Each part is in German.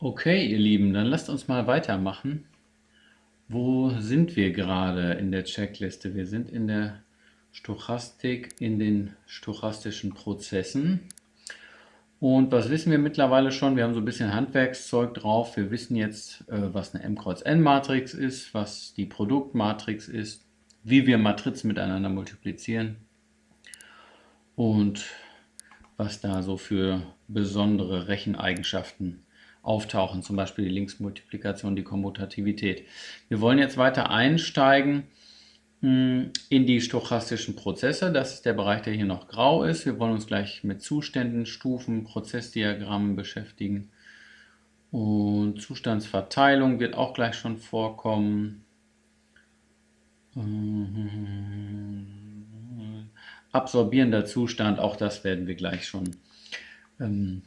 Okay, ihr Lieben, dann lasst uns mal weitermachen. Wo sind wir gerade in der Checkliste? Wir sind in der Stochastik, in den stochastischen Prozessen. Und was wissen wir mittlerweile schon? Wir haben so ein bisschen Handwerkszeug drauf. Wir wissen jetzt, äh, was eine M-Kreuz-N-Matrix ist, was die Produktmatrix ist, wie wir Matrizen miteinander multiplizieren und was da so für besondere Recheneigenschaften auftauchen, zum Beispiel die Linksmultiplikation, die Kommutativität. Wir wollen jetzt weiter einsteigen hm, in die stochastischen Prozesse. Das ist der Bereich, der hier noch grau ist. Wir wollen uns gleich mit Zuständen, Stufen, Prozessdiagrammen beschäftigen. Und Zustandsverteilung wird auch gleich schon vorkommen. Absorbierender Zustand, auch das werden wir gleich schon ähm,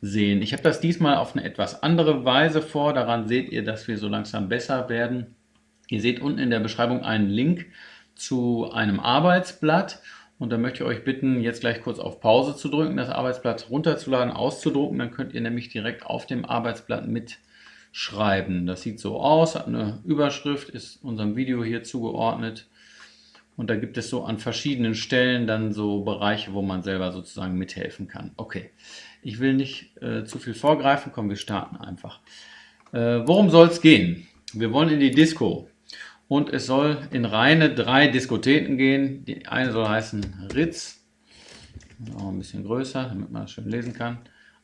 sehen. Ich habe das diesmal auf eine etwas andere Weise vor. Daran seht ihr, dass wir so langsam besser werden. Ihr seht unten in der Beschreibung einen Link zu einem Arbeitsblatt. Und da möchte ich euch bitten, jetzt gleich kurz auf Pause zu drücken, das Arbeitsblatt runterzuladen, auszudrucken. Dann könnt ihr nämlich direkt auf dem Arbeitsblatt mitschreiben. Das sieht so aus, hat eine Überschrift, ist unserem Video hier zugeordnet. Und da gibt es so an verschiedenen Stellen dann so Bereiche, wo man selber sozusagen mithelfen kann. Okay, ich will nicht äh, zu viel vorgreifen, komm, wir starten einfach. Äh, worum soll es gehen? Wir wollen in die Disco und es soll in reine drei Diskotheken gehen. Die eine soll heißen Ritz, auch ein bisschen größer, damit man das schön lesen kann.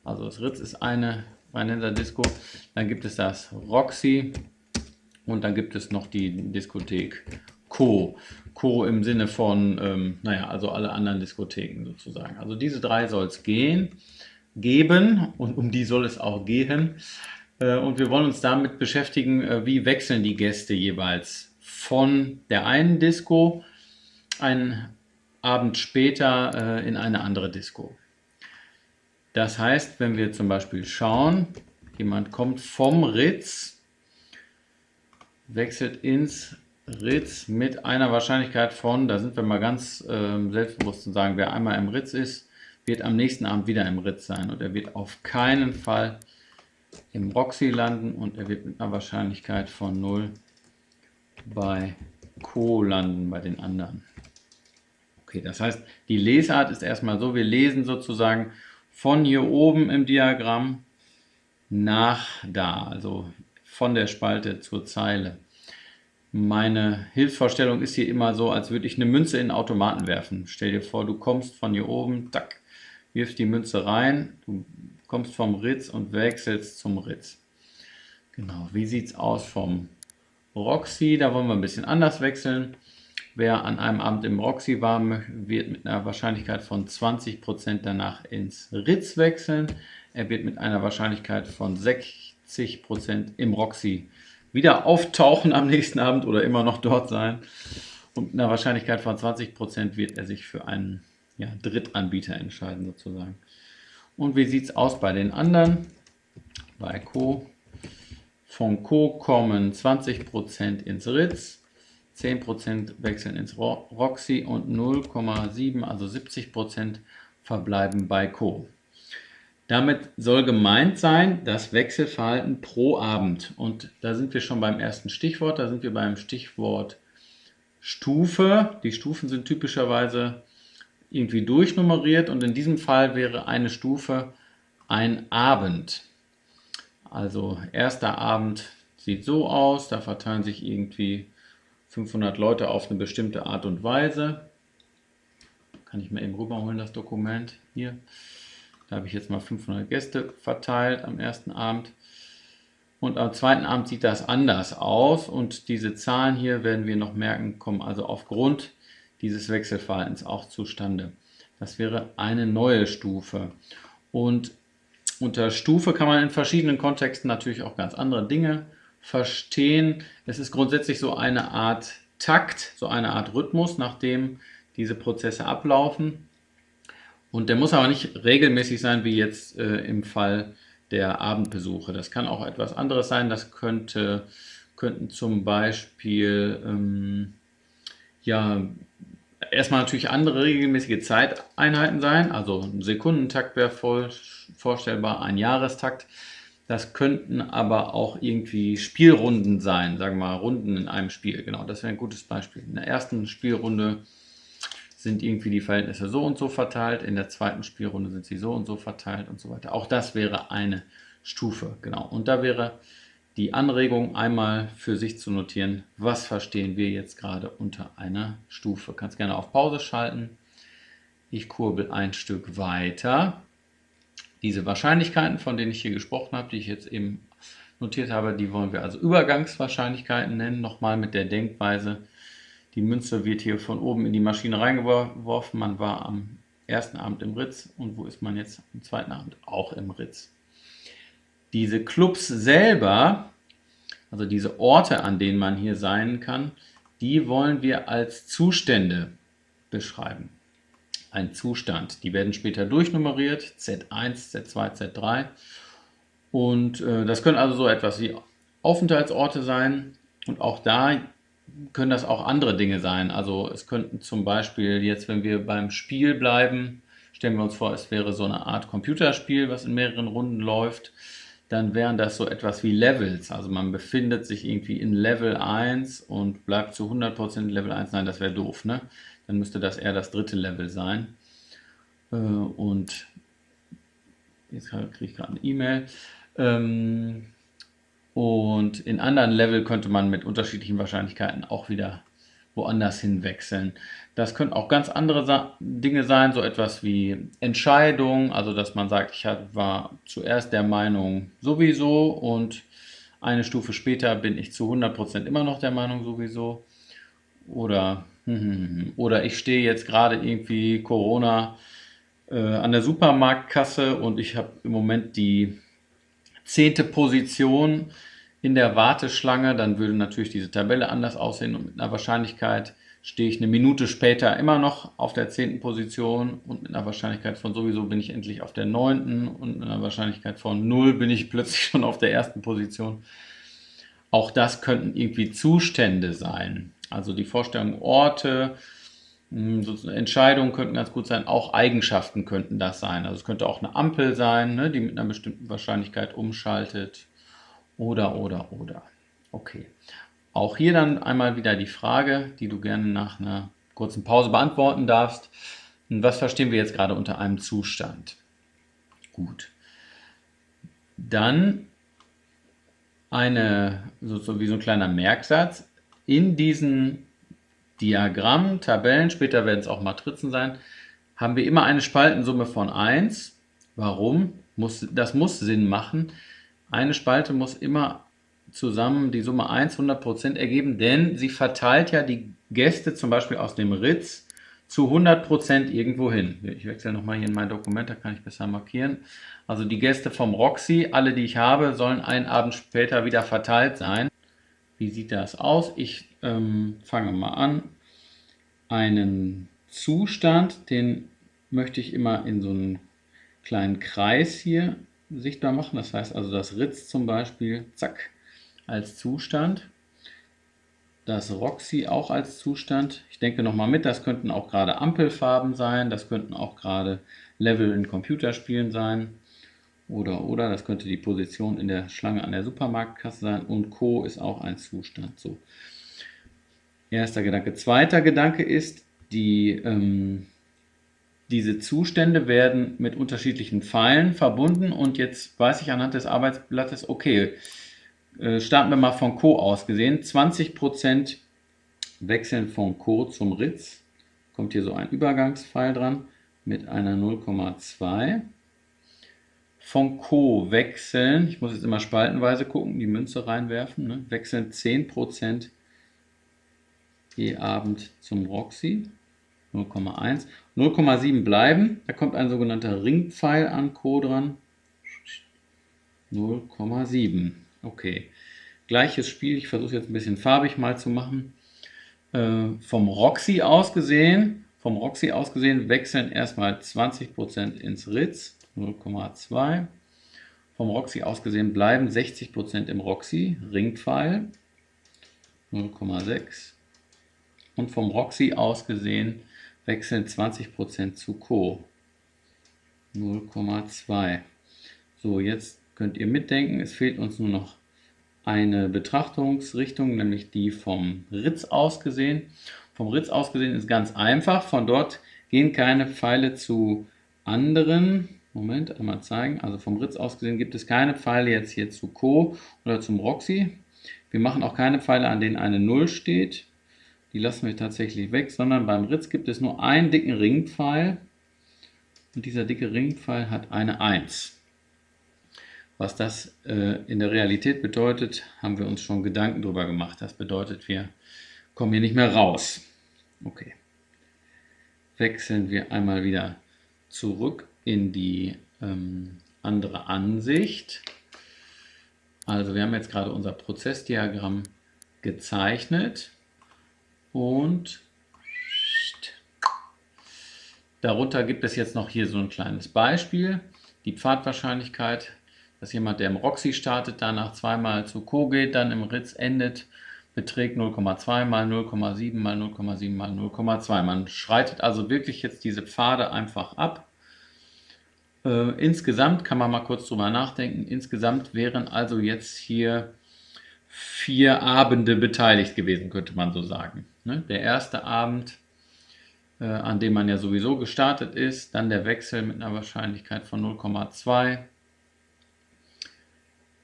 Also das Ritz ist eine Rheinländer Disco. Dann gibt es das Roxy und dann gibt es noch die Diskothek Co. Co im Sinne von, ähm, naja, also alle anderen Diskotheken sozusagen. Also diese drei soll es gehen geben und um die soll es auch gehen. Äh, und wir wollen uns damit beschäftigen, äh, wie wechseln die Gäste jeweils von der einen Disco einen Abend später äh, in eine andere Disco. Das heißt, wenn wir zum Beispiel schauen, jemand kommt vom Ritz, wechselt ins Ritz mit einer Wahrscheinlichkeit von, da sind wir mal ganz äh, selbstbewusst zu sagen, wer einmal im Ritz ist, wird am nächsten Abend wieder im Ritz sein und er wird auf keinen Fall im Roxy landen und er wird mit einer Wahrscheinlichkeit von 0 bei Co landen, bei den anderen. Okay, das heißt, die Lesart ist erstmal so, wir lesen sozusagen von hier oben im Diagramm nach da, also von der Spalte zur Zeile. Meine Hilfsvorstellung ist hier immer so, als würde ich eine Münze in den Automaten werfen. Stell dir vor, du kommst von hier oben, tack, wirfst die Münze rein, du kommst vom Ritz und wechselst zum Ritz. Genau, wie sieht es aus vom Roxy? Da wollen wir ein bisschen anders wechseln. Wer an einem Abend im Roxy war, wird mit einer Wahrscheinlichkeit von 20% danach ins Ritz wechseln. Er wird mit einer Wahrscheinlichkeit von 60% im Roxy wieder auftauchen am nächsten Abend oder immer noch dort sein. Und mit einer Wahrscheinlichkeit von 20% wird er sich für einen ja, Drittanbieter entscheiden sozusagen. Und wie sieht es aus bei den anderen? Bei Co. Von Co kommen 20% ins Ritz, 10% wechseln ins Roxy und 0,7, also 70% verbleiben bei Co. Damit soll gemeint sein, das Wechselverhalten pro Abend. Und da sind wir schon beim ersten Stichwort, da sind wir beim Stichwort Stufe. Die Stufen sind typischerweise irgendwie durchnummeriert und in diesem Fall wäre eine Stufe ein Abend. Also erster Abend sieht so aus, da verteilen sich irgendwie 500 Leute auf eine bestimmte Art und Weise. Kann ich mir eben rüberholen, das Dokument hier. Da habe ich jetzt mal 500 Gäste verteilt am ersten Abend. Und am zweiten Abend sieht das anders aus und diese Zahlen hier werden wir noch merken, kommen also aufgrund dieses Wechselverhaltens auch zustande. Das wäre eine neue Stufe. Und unter Stufe kann man in verschiedenen Kontexten natürlich auch ganz andere Dinge verstehen. Es ist grundsätzlich so eine Art Takt, so eine Art Rhythmus, nach dem diese Prozesse ablaufen. Und der muss aber nicht regelmäßig sein, wie jetzt äh, im Fall der Abendbesuche. Das kann auch etwas anderes sein. Das könnte, könnten zum Beispiel ähm, ja, erstmal natürlich andere regelmäßige Zeiteinheiten sein, also ein Sekundentakt wäre voll vorstellbar, ein Jahrestakt Das könnten aber auch irgendwie Spielrunden sein, sagen wir mal Runden in einem Spiel. Genau, das wäre ein gutes Beispiel. In der ersten Spielrunde sind irgendwie die Verhältnisse so und so verteilt, in der zweiten Spielrunde sind sie so und so verteilt und so weiter. Auch das wäre eine Stufe, genau. Und da wäre die Anregung einmal für sich zu notieren, was verstehen wir jetzt gerade unter einer Stufe. Kannst gerne auf Pause schalten. Ich kurbel ein Stück weiter. Diese Wahrscheinlichkeiten, von denen ich hier gesprochen habe, die ich jetzt eben notiert habe, die wollen wir also Übergangswahrscheinlichkeiten nennen. Nochmal mit der Denkweise, die Münze wird hier von oben in die Maschine reingeworfen. Man war am ersten Abend im Ritz und wo ist man jetzt am zweiten Abend? Auch im Ritz. Diese Clubs selber, also diese Orte, an denen man hier sein kann, die wollen wir als Zustände beschreiben. Ein Zustand. Die werden später durchnummeriert, Z1, Z2, Z3. Und äh, das können also so etwas wie Aufenthaltsorte sein. Und auch da können das auch andere Dinge sein. Also es könnten zum Beispiel jetzt, wenn wir beim Spiel bleiben, stellen wir uns vor, es wäre so eine Art Computerspiel, was in mehreren Runden läuft dann wären das so etwas wie Levels. Also man befindet sich irgendwie in Level 1 und bleibt zu 100% in Level 1. Nein, das wäre doof, ne? Dann müsste das eher das dritte Level sein. Äh, und jetzt kriege ich gerade eine E-Mail. Und in anderen Level könnte man mit unterschiedlichen Wahrscheinlichkeiten auch wieder woanders hinwechseln. Das können auch ganz andere Sa Dinge sein, so etwas wie Entscheidung, also dass man sagt, ich war zuerst der Meinung sowieso und eine Stufe später bin ich zu 100% immer noch der Meinung sowieso. Oder, oder ich stehe jetzt gerade irgendwie Corona äh, an der Supermarktkasse und ich habe im Moment die zehnte Position in der Warteschlange, dann würde natürlich diese Tabelle anders aussehen und mit einer Wahrscheinlichkeit stehe ich eine Minute später immer noch auf der zehnten Position und mit einer Wahrscheinlichkeit von sowieso bin ich endlich auf der neunten und mit einer Wahrscheinlichkeit von null bin ich plötzlich schon auf der ersten Position. Auch das könnten irgendwie Zustände sein. Also die Vorstellung Orte, hm, Entscheidungen könnten ganz gut sein, auch Eigenschaften könnten das sein. Also es könnte auch eine Ampel sein, ne, die mit einer bestimmten Wahrscheinlichkeit umschaltet. Oder, oder, oder. Okay. Auch hier dann einmal wieder die Frage, die du gerne nach einer kurzen Pause beantworten darfst. Was verstehen wir jetzt gerade unter einem Zustand? Gut. Dann eine, so, so wie so ein kleiner Merksatz. In diesen Diagrammen, Tabellen, später werden es auch Matrizen sein, haben wir immer eine Spaltensumme von 1. Warum? Muss, das muss Sinn machen, eine Spalte muss immer zusammen die Summe 1 100% ergeben, denn sie verteilt ja die Gäste zum Beispiel aus dem Ritz zu 100% irgendwo hin. Ich wechsle nochmal hier in mein Dokument, da kann ich besser markieren. Also die Gäste vom Roxy, alle die ich habe, sollen einen Abend später wieder verteilt sein. Wie sieht das aus? Ich ähm, fange mal an. Einen Zustand, den möchte ich immer in so einen kleinen Kreis hier sichtbar machen. Das heißt also das Ritz zum Beispiel, zack, als Zustand. Das Roxy auch als Zustand. Ich denke nochmal mit, das könnten auch gerade Ampelfarben sein, das könnten auch gerade Level in Computerspielen sein. Oder, oder, das könnte die Position in der Schlange an der Supermarktkasse sein. Und Co. ist auch ein Zustand. So. Erster Gedanke. Zweiter Gedanke ist, die ähm, diese Zustände werden mit unterschiedlichen Pfeilen verbunden und jetzt weiß ich anhand des Arbeitsblattes, okay, äh, starten wir mal von Co aus gesehen. 20% wechseln von Co zum Ritz. Kommt hier so ein Übergangspfeil dran mit einer 0,2. Von Co wechseln, ich muss jetzt immer spaltenweise gucken, die Münze reinwerfen, ne? wechseln 10% je Abend zum Roxy. 0,1. 0,7 bleiben. Da kommt ein sogenannter Ringpfeil an Co dran. 0,7. Okay. Gleiches Spiel. Ich versuche jetzt ein bisschen farbig mal zu machen. Äh, vom Roxy aus gesehen, vom Roxy aus gesehen wechseln erstmal 20% ins Ritz. 0,2. Vom Roxy aus gesehen bleiben 60% im Roxy. Ringpfeil. 0,6. Und vom Roxy aus gesehen wechseln 20% zu Co. 0,2. So, jetzt könnt ihr mitdenken. Es fehlt uns nur noch eine Betrachtungsrichtung, nämlich die vom Ritz aus gesehen. Vom Ritz aus gesehen ist ganz einfach. Von dort gehen keine Pfeile zu anderen. Moment, einmal zeigen. Also vom Ritz aus gesehen gibt es keine Pfeile jetzt hier zu Co oder zum Roxy. Wir machen auch keine Pfeile, an denen eine 0 steht. Die lassen wir tatsächlich weg, sondern beim Ritz gibt es nur einen dicken Ringpfeil. Und dieser dicke Ringpfeil hat eine 1. Was das äh, in der Realität bedeutet, haben wir uns schon Gedanken darüber gemacht. Das bedeutet, wir kommen hier nicht mehr raus. Okay. Wechseln wir einmal wieder zurück in die ähm, andere Ansicht. Also wir haben jetzt gerade unser Prozessdiagramm gezeichnet und darunter gibt es jetzt noch hier so ein kleines Beispiel. Die Pfadwahrscheinlichkeit, dass jemand, der im Roxy startet, danach zweimal zu Co geht, dann im Ritz endet, beträgt 0,2 mal 0,7 mal 0,7 mal 0,2. Man schreitet also wirklich jetzt diese Pfade einfach ab. Äh, insgesamt kann man mal kurz drüber nachdenken. Insgesamt wären also jetzt hier vier Abende beteiligt gewesen, könnte man so sagen. Ne? Der erste Abend, äh, an dem man ja sowieso gestartet ist, dann der Wechsel mit einer Wahrscheinlichkeit von 0,2,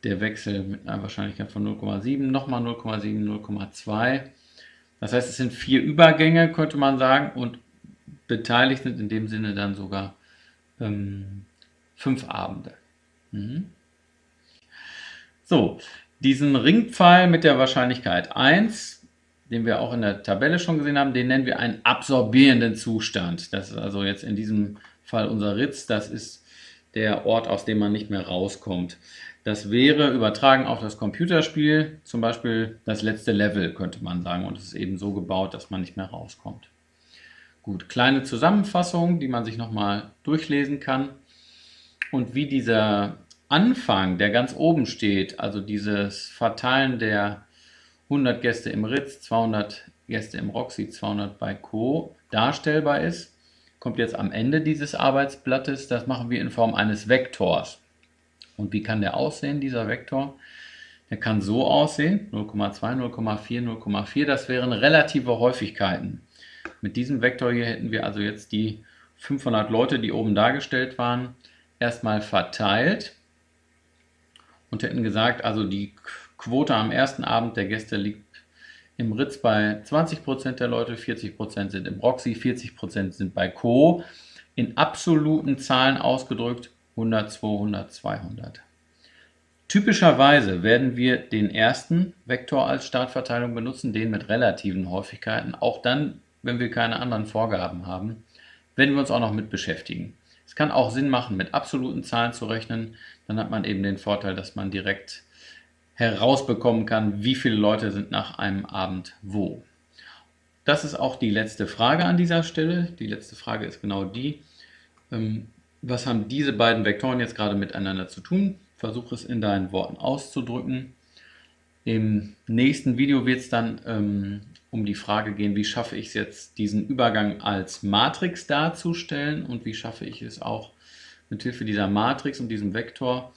der Wechsel mit einer Wahrscheinlichkeit von 0,7, nochmal 0,7, 0,2. Das heißt, es sind vier Übergänge, könnte man sagen, und beteiligt sind in dem Sinne dann sogar ähm, fünf Abende. Mhm. So, diesen Ringpfeil mit der Wahrscheinlichkeit 1, den wir auch in der Tabelle schon gesehen haben, den nennen wir einen absorbierenden Zustand. Das ist also jetzt in diesem Fall unser Ritz, das ist der Ort, aus dem man nicht mehr rauskommt. Das wäre übertragen auf das Computerspiel, zum Beispiel das letzte Level, könnte man sagen. Und es ist eben so gebaut, dass man nicht mehr rauskommt. Gut, kleine Zusammenfassung, die man sich nochmal durchlesen kann. Und wie dieser Anfang, der ganz oben steht, also dieses Verteilen der 100 Gäste im Ritz, 200 Gäste im Roxy, 200 bei Co. darstellbar ist, kommt jetzt am Ende dieses Arbeitsblattes. Das machen wir in Form eines Vektors. Und wie kann der aussehen, dieser Vektor? Der kann so aussehen, 0,2, 0,4, 0,4. Das wären relative Häufigkeiten. Mit diesem Vektor hier hätten wir also jetzt die 500 Leute, die oben dargestellt waren, erstmal verteilt und hätten gesagt, also die Quote am ersten Abend der Gäste liegt im Ritz bei 20% der Leute, 40% sind im Roxy, 40% sind bei Co. In absoluten Zahlen ausgedrückt 100, 200, 200. Typischerweise werden wir den ersten Vektor als Startverteilung benutzen, den mit relativen Häufigkeiten. Auch dann, wenn wir keine anderen Vorgaben haben, werden wir uns auch noch mit beschäftigen. Es kann auch Sinn machen, mit absoluten Zahlen zu rechnen. Dann hat man eben den Vorteil, dass man direkt herausbekommen kann, wie viele Leute sind nach einem Abend wo. Das ist auch die letzte Frage an dieser Stelle. Die letzte Frage ist genau die, ähm, was haben diese beiden Vektoren jetzt gerade miteinander zu tun? Versuche es in deinen Worten auszudrücken. Im nächsten Video wird es dann ähm, um die Frage gehen, wie schaffe ich es jetzt, diesen Übergang als Matrix darzustellen und wie schaffe ich es auch mit Hilfe dieser Matrix und diesem Vektor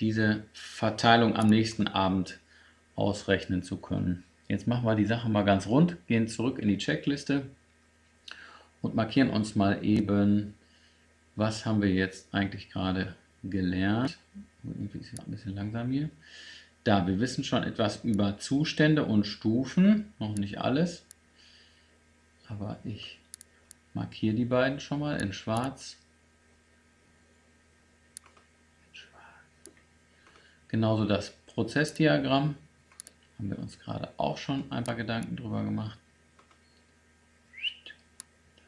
diese Verteilung am nächsten Abend ausrechnen zu können. Jetzt machen wir die Sache mal ganz rund, gehen zurück in die Checkliste und markieren uns mal eben, was haben wir jetzt eigentlich gerade gelernt. Irgendwie ist es ein bisschen langsam hier. Da, wir wissen schon etwas über Zustände und Stufen, noch nicht alles, aber ich markiere die beiden schon mal in schwarz. Genauso das Prozessdiagramm, haben wir uns gerade auch schon ein paar Gedanken drüber gemacht.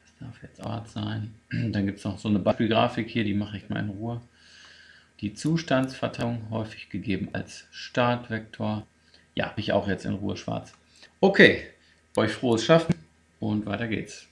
Das darf jetzt Ort sein. Dann gibt es noch so eine Beispielgrafik hier, die mache ich mal in Ruhe die Zustandsverteilung häufig gegeben als Startvektor. Ja, ich auch jetzt in Ruhe schwarz. Okay, euch frohes Schaffen und weiter geht's.